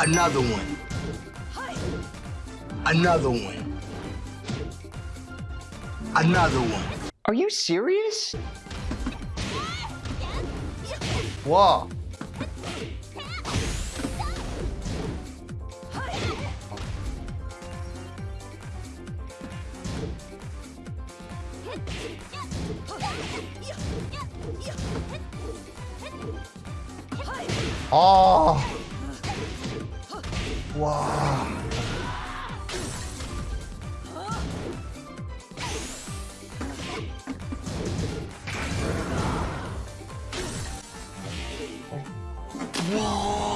Another one. Another one. Another one. Are you serious? Oh. 와. 아. 와.